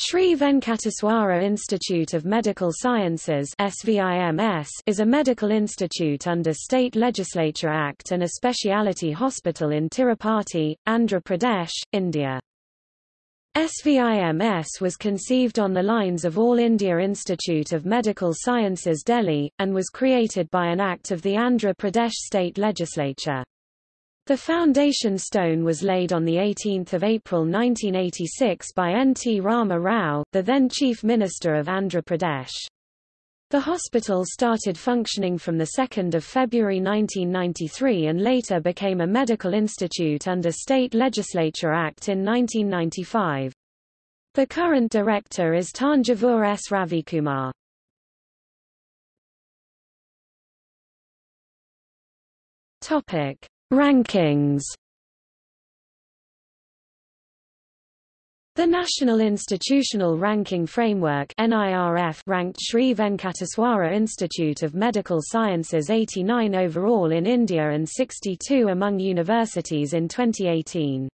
Sri Venkateswara Institute of Medical Sciences is a medical institute under State Legislature Act and a speciality hospital in Tirupati, Andhra Pradesh, India. SVIMS was conceived on the lines of All India Institute of Medical Sciences Delhi, and was created by an act of the Andhra Pradesh State Legislature. The foundation stone was laid on 18 April 1986 by N. T. Rama Rao, the then Chief Minister of Andhra Pradesh. The hospital started functioning from 2 February 1993 and later became a medical institute under State Legislature Act in 1995. The current director is Tanjavur S. Ravikumar. Topic. Rankings The National Institutional Ranking Framework NIRF ranked Sri Venkateswara Institute of Medical Sciences 89 overall in India and 62 among universities in 2018.